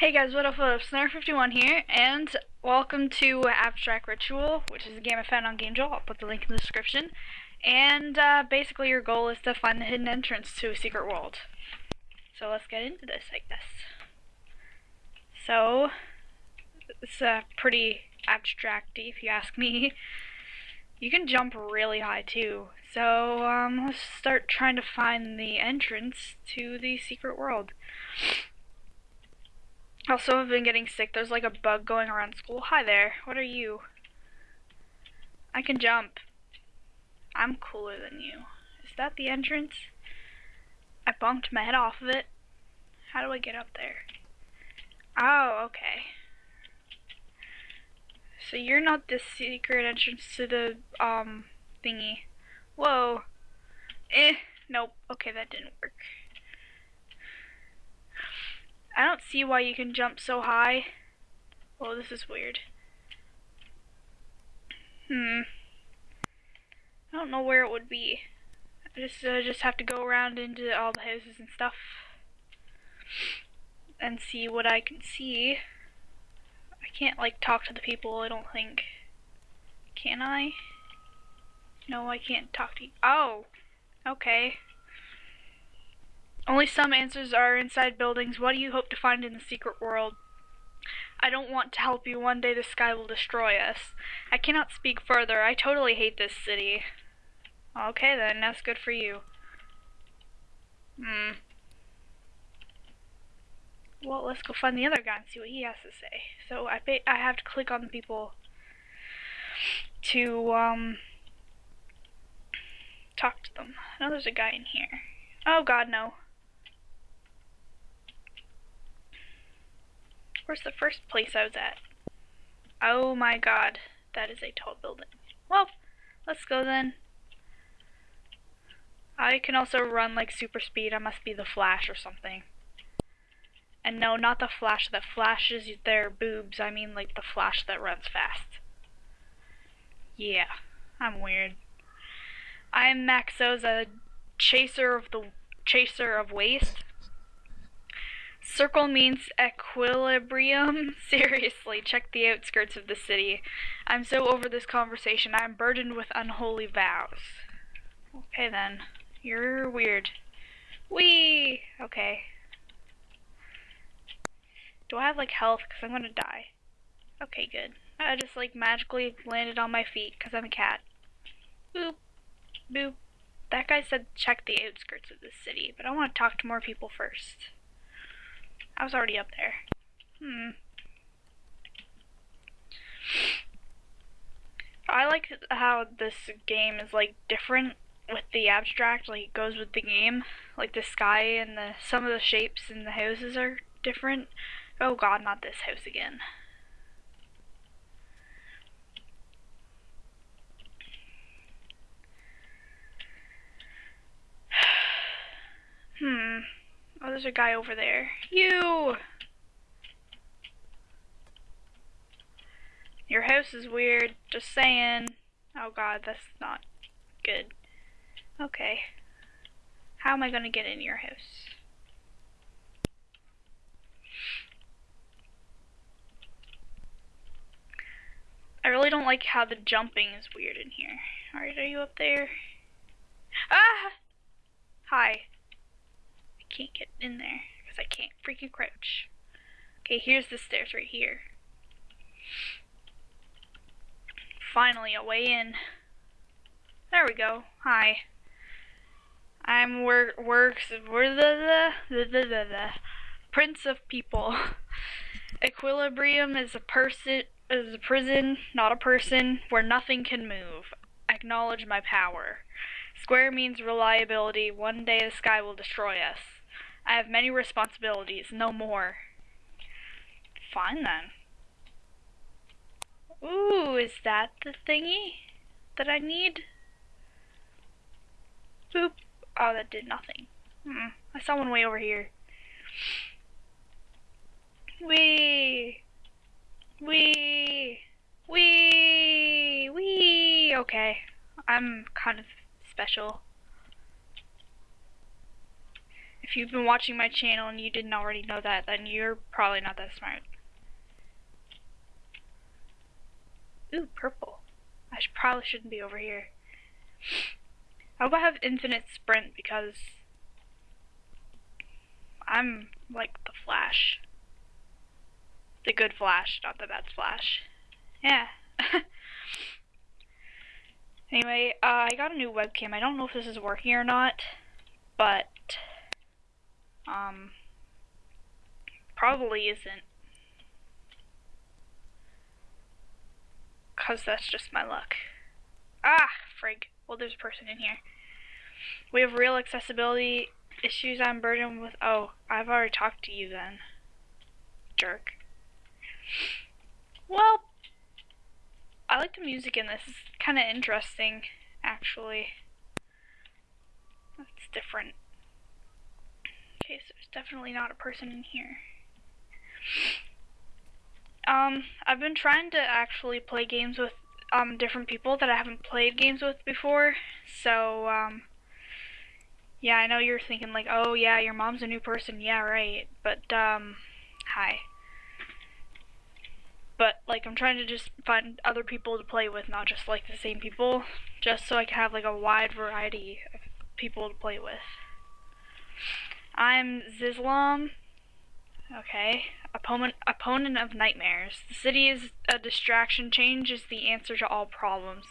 Hey guys, what up, what up, Snare51 here, and welcome to Abstract Ritual, which is a game I found on GameJolt. I'll put the link in the description. And uh, basically your goal is to find the hidden entrance to a secret world. So let's get into this, I guess. So, it's uh, pretty abstracty if you ask me. You can jump really high too. So, um, let's start trying to find the entrance to the secret world. Also, I've been getting sick. There's like a bug going around school. Hi there. What are you? I can jump. I'm cooler than you. Is that the entrance? I bumped my head off of it. How do I get up there? Oh, okay. So you're not the secret entrance to the, um, thingy. Whoa. Eh. Nope. Okay, that didn't work. I don't see why you can jump so high. Oh, this is weird. Hmm. I don't know where it would be. I just uh, just have to go around into all the houses and stuff and see what I can see. I can't like talk to the people. I don't think. Can I? No, I can't talk to you. Oh, okay. Only some answers are inside buildings. What do you hope to find in the secret world? I don't want to help you. One day the sky will destroy us. I cannot speak further. I totally hate this city. Okay then, that's good for you. Hmm. Well, let's go find the other guy and see what he has to say. So I I have to click on the people to um talk to them. I know there's a guy in here. Oh god, no. Where's the first place I was at? Oh my god, that is a tall building. Well, let's go then. I can also run like super speed. I must be the Flash or something. And no, not the Flash that flashes their boobs. I mean like the Flash that runs fast. Yeah, I'm weird. I'm Maxos, a chaser of the chaser of waste. Circle means equilibrium. Seriously, check the outskirts of the city. I'm so over this conversation. I'm burdened with unholy vows. Okay then. You're weird. Wee! Okay. Do I have like health? Because I'm gonna die. Okay, good. I just like magically landed on my feet because I'm a cat. Boop. Boop. That guy said check the outskirts of the city, but I want to talk to more people first. I was already up there. Hmm. I like how this game is like different with the abstract, like it goes with the game. Like the sky and the some of the shapes in the houses are different. Oh god, not this house again. hmm. Oh, there's a guy over there. You! Your house is weird, just saying. Oh god, that's not good. Okay. How am I gonna get in your house? I really don't like how the jumping is weird in here. Alright, are you up there? Ah! Hi can't get in there because I can't freaking crouch. Okay, here's the stairs right here. Finally, a way in. There we go. Hi. I'm work works we're the the, the the the the prince of people. Equilibrium is a person is a prison, not a person, where nothing can move. Acknowledge my power. Square means reliability. One day the sky will destroy us. I have many responsibilities, no more. Fine then. Ooh, is that the thingy that I need? Boop. Oh, that did nothing. Hmm. I saw one way over here. Wee. Wee. Wee. Wee. Okay. I'm kind of special. If you've been watching my channel and you didn't already know that, then you're probably not that smart. Ooh, purple. I should, probably shouldn't be over here. I hope I have infinite sprint because I'm like the Flash. The good Flash, not the bad Flash. Yeah. anyway, uh, I got a new webcam. I don't know if this is working or not, but um, probably isn't. Because that's just my luck. Ah, frig. Well, there's a person in here. We have real accessibility issues I'm burdened with. Oh, I've already talked to you then. Jerk. Well, I like the music in this. It's kind of interesting, actually. It's different. Okay, there's definitely not a person in here. Um, I've been trying to actually play games with um different people that I haven't played games with before. So, um yeah, I know you're thinking like, "Oh, yeah, your mom's a new person." Yeah, right. But um hi. But like I'm trying to just find other people to play with, not just like the same people, just so I can have like a wide variety of people to play with. I'm Zislam. Okay. Opponent, opponent of nightmares. The city is a distraction. Change is the answer to all problems.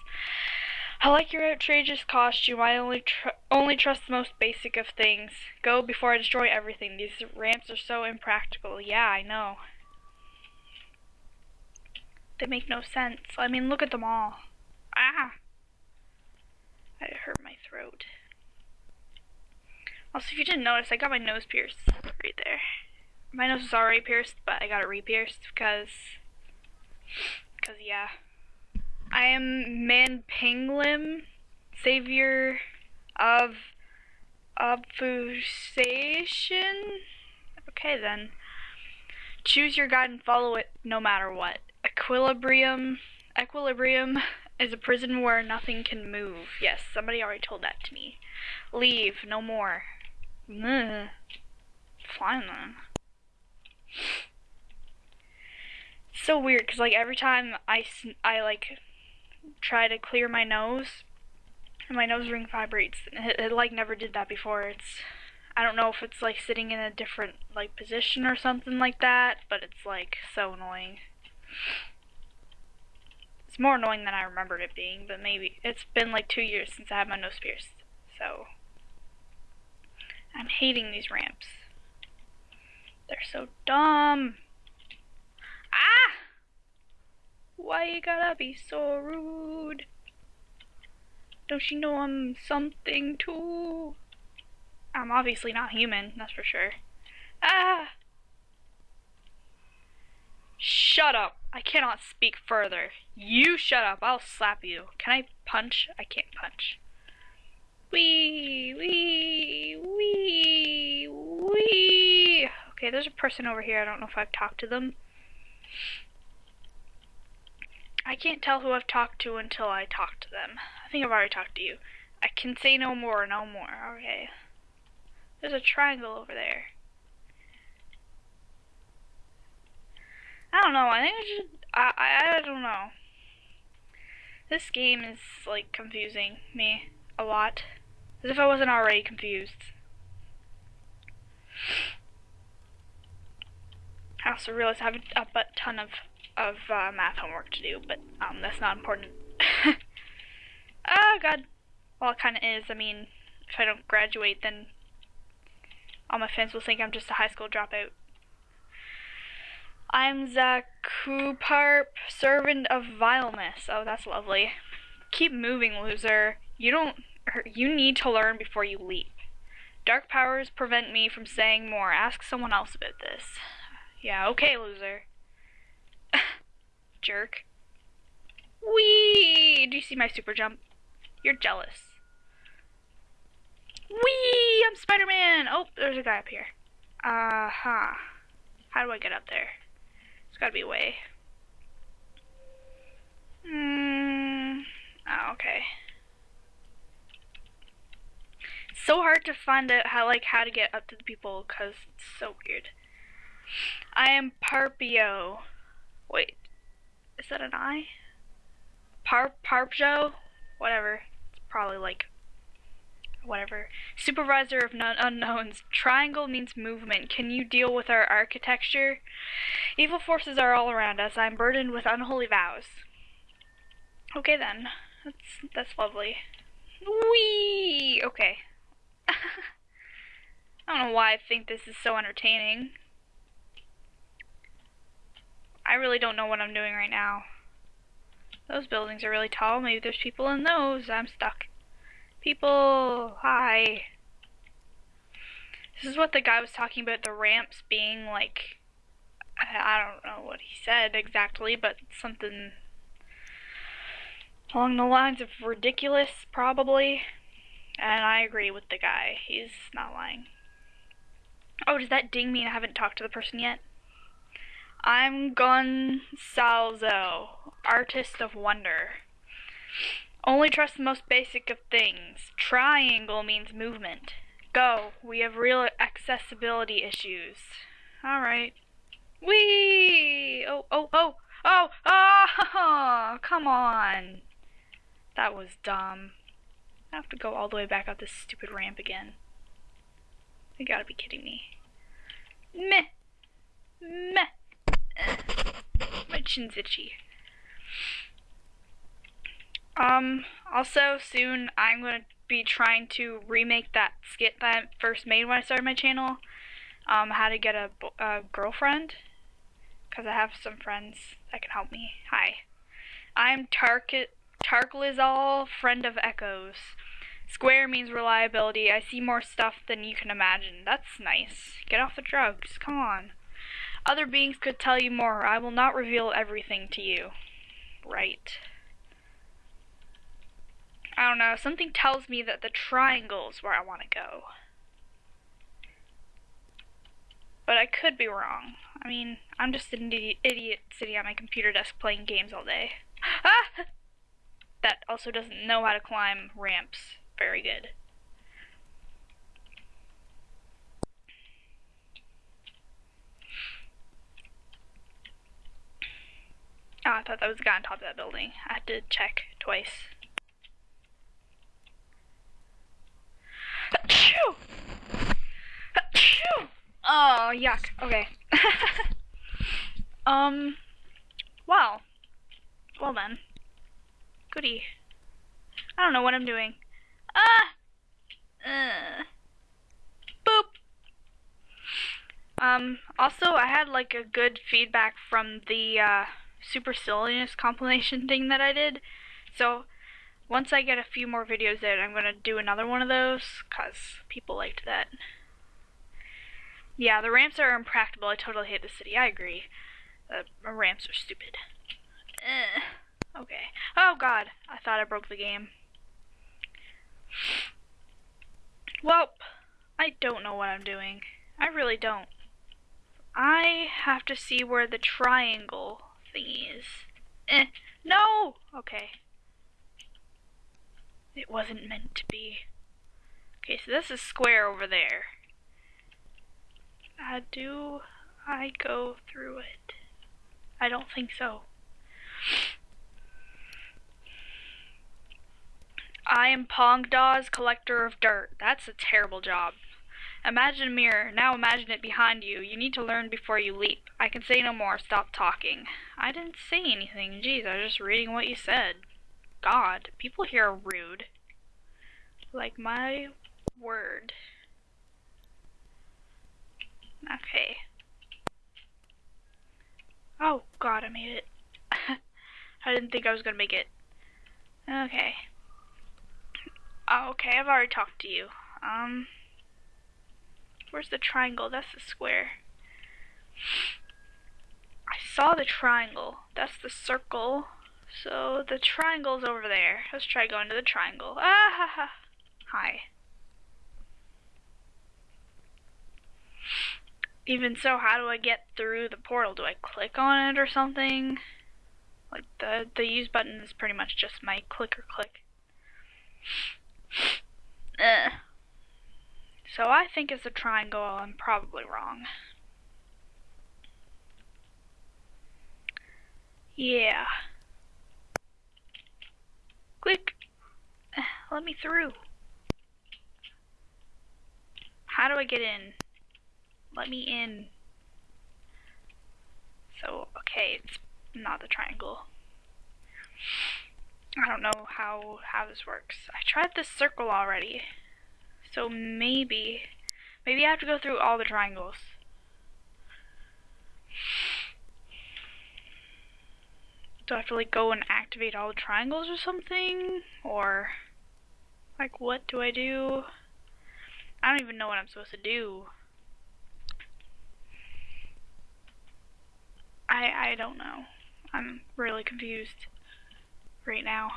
I like your outrageous costume. I only tr only trust the most basic of things. Go before I destroy everything. These ramps are so impractical. Yeah, I know. They make no sense. I mean, look at them all. Ah! I hurt my throat. Also, if you didn't notice, I got my nose pierced right there. My nose was already pierced, but I got it re-pierced because, because yeah. I am Man Pinglim, savior of obfuscation. Okay then. Choose your guide and follow it no matter what. Equilibrium. Equilibrium is a prison where nothing can move. Yes, somebody already told that to me. Leave, no more. Ugh. Fine then so weird because like every time I, I like try to clear my nose and my nose ring vibrates. It, it like never did that before. It's I don't know if it's like sitting in a different like position or something like that but it's like so annoying. It's more annoying than I remembered it being but maybe it's been like two years since I had my nose pierced so I'm hating these ramps they're so dumb. Ah! Why you gotta be so rude? Don't you know I'm something too? I'm obviously not human, that's for sure. Ah! Shut up. I cannot speak further. You shut up. I'll slap you. Can I punch? I can't punch. Wee, wee, wee, wee. Okay, there's a person over here. I don't know if I've talked to them. I can't tell who I've talked to until I talk to them. I think I've already talked to you. I can say no more, no more. Okay. There's a triangle over there. I don't know. I think I should. I, I, I don't know. This game is, like, confusing me a lot. As if I wasn't already confused. I also realize I have a, a ton of, of uh, math homework to do, but um, that's not important. oh, God. Well, it kind of is. I mean, if I don't graduate, then all my fans will think I'm just a high school dropout. I'm Zakuparp, servant of vileness. Oh, that's lovely. Keep moving, loser. You don't. You need to learn before you leap. Dark powers prevent me from saying more. Ask someone else about this. Yeah, okay, loser. Jerk. Wee! Do you see my super jump? You're jealous. Wee! I'm Spider-Man! Oh, there's a guy up here. Uh-huh. How do I get up there? There's gotta be a way. Hmm. Oh, okay. So hard to find out how like how to get up to the people because it's so weird. I am Parpio. Wait, is that an I? Par Parpjo? Whatever. It's probably like whatever. Supervisor of none unknowns. Triangle means movement. Can you deal with our architecture? Evil forces are all around us. I'm burdened with unholy vows. Okay then. That's that's lovely. Wee. Okay. I don't know why I think this is so entertaining. I really don't know what I'm doing right now. Those buildings are really tall. Maybe there's people in those. I'm stuck. People, hi. This is what the guy was talking about, the ramps being like, I don't know what he said exactly, but something along the lines of ridiculous, probably. And I agree with the guy. He's not lying. Oh, does that ding mean I haven't talked to the person yet? I'm Gonsalzo, artist of wonder. Only trust the most basic of things. Triangle means movement. Go. We have real accessibility issues. Alright. Whee! Oh, oh, oh, oh, oh, come on. That was dumb. I have to go all the way back up this stupid ramp again. You gotta be kidding me. Meh. Meh. My chin's itchy. Um, also soon I'm to be trying to remake that skit that I first made when I started my channel. Um, how to get a, a girlfriend. Because I have some friends that can help me. Hi. I'm Tark Tarklizal, friend of Echoes. Square means reliability. I see more stuff than you can imagine. That's nice. Get off the drugs. Come on. Other beings could tell you more. I will not reveal everything to you. Right. I don't know, something tells me that the triangle is where I want to go. But I could be wrong. I mean, I'm just an idiot sitting at my computer desk playing games all day. Ah! That also doesn't know how to climb ramps very good. Oh, I thought that was the guy on top of that building. I had to check twice. Oh, yuck. Okay. um, well. Well then. Goody. I don't know what I'm doing. Ah! Uh. Boop! Um, also, I had, like, a good feedback from the, uh, super silliness compilation thing that I did. So, once I get a few more videos out, I'm to do another one of those, because people liked that. Yeah, the ramps are impractical. I totally hate the city. I agree. The ramps are stupid. Eh. Okay. Oh god, I thought I broke the game. Well, I don't know what I'm doing. I really don't. I have to see where the triangle thingy is. Eh. No! Okay. It wasn't meant to be. Okay, so this is square over there. Uh, do I go through it? I don't think so. I am Pongdaw's collector of dirt. That's a terrible job. Imagine a mirror. Now imagine it behind you. You need to learn before you leap. I can say no more. Stop talking. I didn't say anything. Jeez, I was just reading what you said. God, people here are rude. Like my word. Okay. Oh god, I made it. I didn't think I was gonna make it. Okay. Oh, okay, I've already talked to you. Um, where's the triangle? That's the square. I saw the triangle. That's the circle. So the triangle's over there. Let's try going to the triangle. Ah ha ha. Hi. Even so, how do I get through the portal? Do I click on it or something? Like the the use button is pretty much just my click or click. Uh, So I think it's a triangle. I'm probably wrong. Yeah. Quick! Let me through. How do I get in? Let me in. So, okay, it's not the triangle. I don't know how how this works. I tried this circle already. So maybe maybe I have to go through all the triangles. Do I have to like go and activate all the triangles or something? Or like what do I do? I don't even know what I'm supposed to do. I I don't know. I'm really confused right now.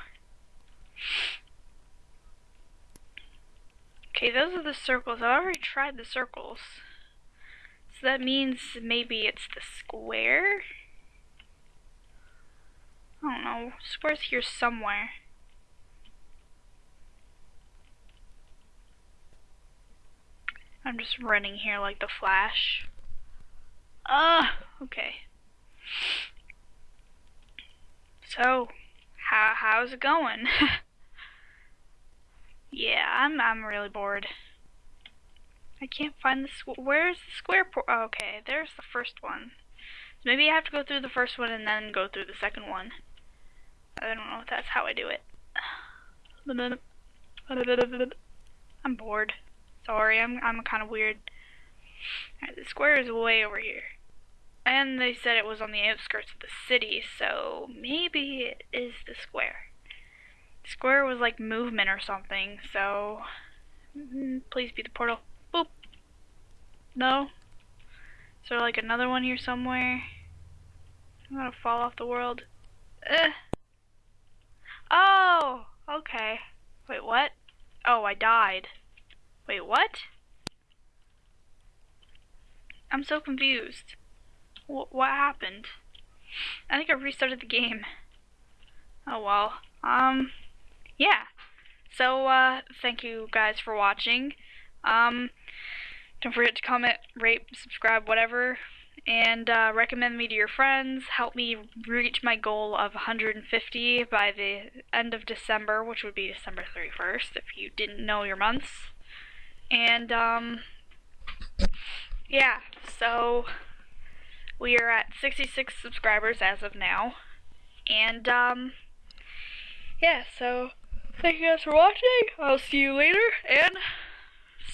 Okay, those are the circles. I've already tried the circles. So that means maybe it's the square? I don't know. Square's here somewhere. I'm just running here like the Flash. Ah, okay. So, how how's it going? yeah, I'm I'm really bored. I can't find the squ where's the square por oh, okay, there's the first one. So maybe I have to go through the first one and then go through the second one. I don't know if that's how I do it. I'm bored. Sorry, I'm I'm kind of weird. Right, the square is way over here. And they said it was on the outskirts of the city, so maybe it is the square. Square was like movement or something, so mm, please be the portal. Boop. No. Is there like another one here somewhere? I'm gonna fall off the world. Ugh. Oh, okay. Wait, what? Oh, I died. Wait, what? I'm so confused. W what happened? I think I restarted the game. Oh well. Um, yeah. So, uh, thank you guys for watching. Um, don't forget to comment, rate, subscribe, whatever. And, uh, recommend me to your friends. Help me reach my goal of 150 by the end of December, which would be December 31st, if you didn't know your months. And, um, yeah, so we are at 66 subscribers as of now. And, um, yeah, so thank you guys for watching. I'll see you later, and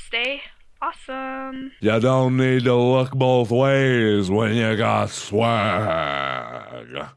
stay awesome. You don't need to look both ways when you got swag.